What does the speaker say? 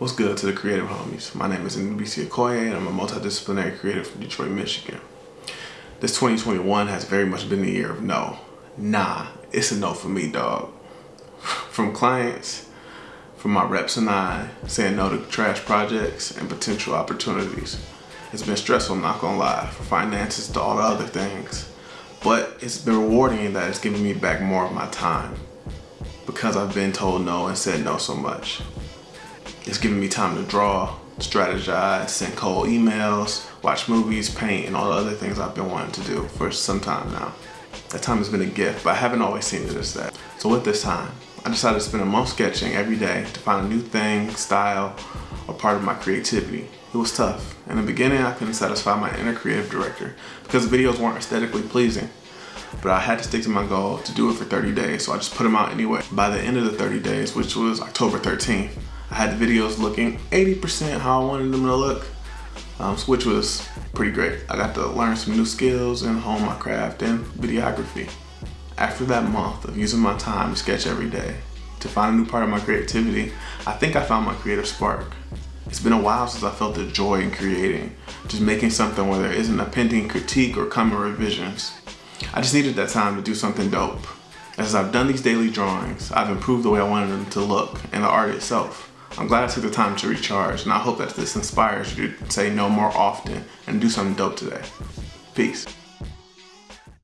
What's good to the creative homies? My name is NBC Okoye and I'm a multidisciplinary creative from Detroit, Michigan. This 2021 has very much been the year of no. Nah, it's a no for me, dog. From clients, from my reps and I, saying no to trash projects and potential opportunities. It's been stressful, not gonna lie, from finances to all the other things. But it's been rewarding that it's giving me back more of my time because I've been told no and said no so much. It's giving me time to draw, strategize, send cold emails, watch movies, paint, and all the other things I've been wanting to do for some time now. That time has been a gift, but I haven't always seen it as that. So with this time, I decided to spend a month sketching every day to find a new thing, style, or part of my creativity. It was tough. In the beginning, I couldn't satisfy my inner creative director because the videos weren't aesthetically pleasing. But I had to stick to my goal to do it for 30 days, so I just put them out anyway. By the end of the 30 days, which was October 13th, I had the videos looking 80% how I wanted them to look, um, which was pretty great. I got to learn some new skills and hone my craft and videography. After that month of using my time to sketch every day, to find a new part of my creativity, I think I found my creative spark. It's been a while since I felt the joy in creating, just making something where there isn't a pending critique or coming revisions. I just needed that time to do something dope. As I've done these daily drawings, I've improved the way I wanted them to look and the art itself. I'm glad I took the time to recharge and I hope that this inspires you to say no more often and do something dope today. Peace.